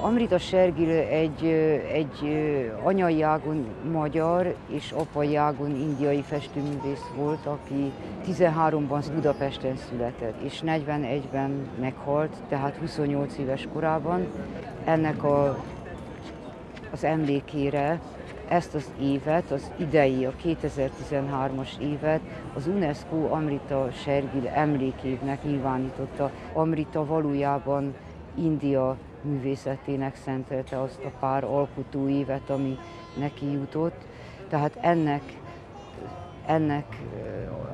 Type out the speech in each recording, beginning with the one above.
Amrita Sergil egy, egy anyai ágon magyar és apai ágon indiai festőművész volt, aki 13-ban Budapesten született, és 41-ben meghalt, tehát 28 éves korában. Ennek a, az emlékére ezt az évet, az idei, a 2013-as évet az UNESCO Amrita Sergil emlékévnek nyilvánította. Amrita valójában India művészetének szentelte azt a pár alkotó évet, ami neki jutott. Tehát ennek, ennek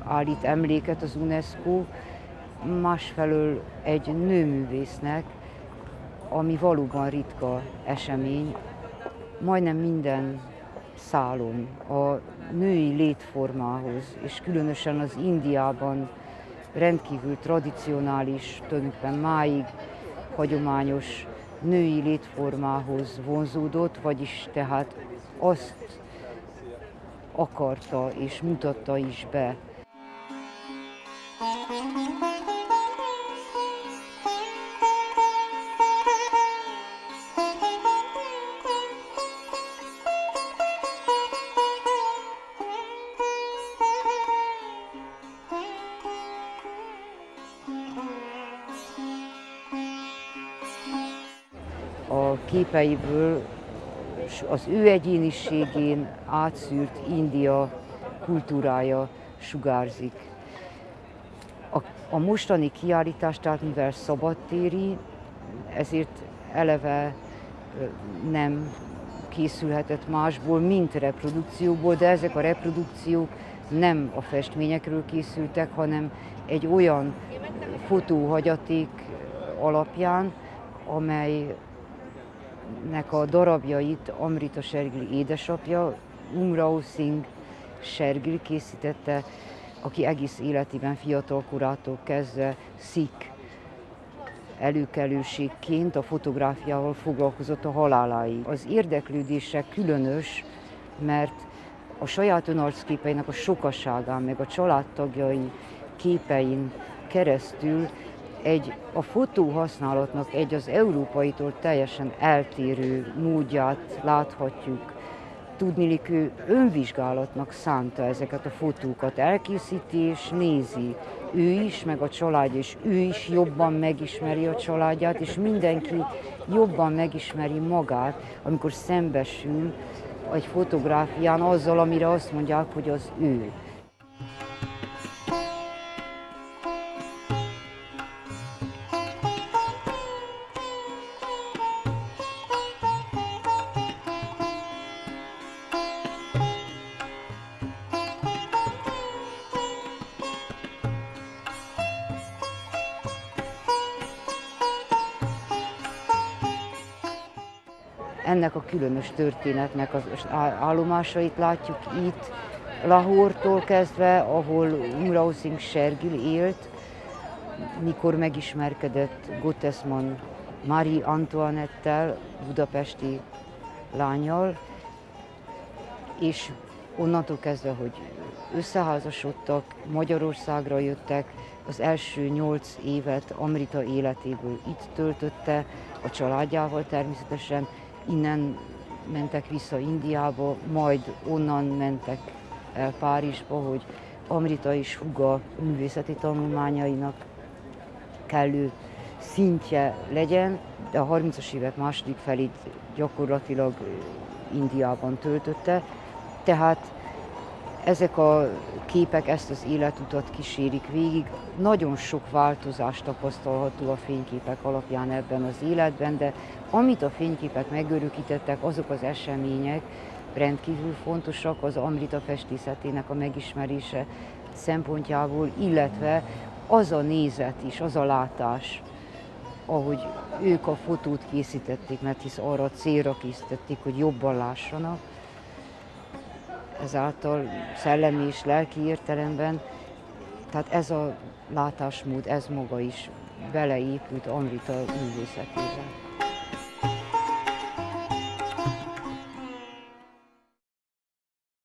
állít emléket az UNESCO, másfelől egy nőművésznek, ami valóban ritka esemény. Majdnem minden szálon a női létformához, és különösen az Indiában rendkívül tradicionális, tulajdonképpen máig hagyományos női létformához vonzódott, vagyis tehát azt akarta és mutatta is be. A képeiből az ő egyéniségén átszűrt India kultúrája sugárzik. A, a mostani kiállítás, tehát mivel szabadtéri, ezért eleve nem készülhetett másból, mint reprodukcióból, de ezek a reprodukciók nem a festményekről készültek, hanem egy olyan fotóhagyaték alapján, amelynek a darabjait Amrita Sergil édesapja, Umrao Singh Sergil készítette, aki egész életében fiatal korától kezdve szik előkelőségként a fotográfiával foglalkozott a haláláig. Az érdeklődése különös, mert a saját önarcképeinek a sokaságán, meg a családtagjai képein keresztül egy a fotó használatnak egy az európaitól teljesen eltérő módját láthatjuk. Tudnilik ő önvizsgálatnak szánta ezeket a fotókat, elkészíti és nézi. Ő is, meg a családja is, ő is jobban megismeri a családját, és mindenki jobban megismeri magát, amikor szembesül egy fotográfián azzal, amire azt mondják, hogy az ő. Ennek a különös történetnek az állomásait látjuk itt, Lahortól kezdve, ahol Umrao Singh Sergil élt, mikor megismerkedett Gottesman Marie Antoinette-tel, budapesti lányjal, és onnantól kezdve, hogy összeházasodtak, Magyarországra jöttek, az első nyolc évet Amrita életéből itt töltötte, a családjával természetesen, innen mentek vissza Indiába, majd onnan mentek el Párizsba, hogy Amrita és Huga művészeti tanulmányainak kellő szintje legyen, de a 30-as évek második felét gyakorlatilag Indiában töltötte. Tehát ezek a képek ezt az életutat kísérik végig. Nagyon sok változást tapasztalható a fényképek alapján ebben az életben, de amit a fényképek megörökítettek, azok az események rendkívül fontosak az Amrita festészetének a megismerése szempontjából, illetve az a nézet is, az a látás, ahogy ők a fotót készítették, mert hisz arra a célra készítették, hogy jobban lássanak, ezáltal szellemi és lelki értelemben, tehát ez a látásmód, ez maga is beleépült Amrita művészetébe.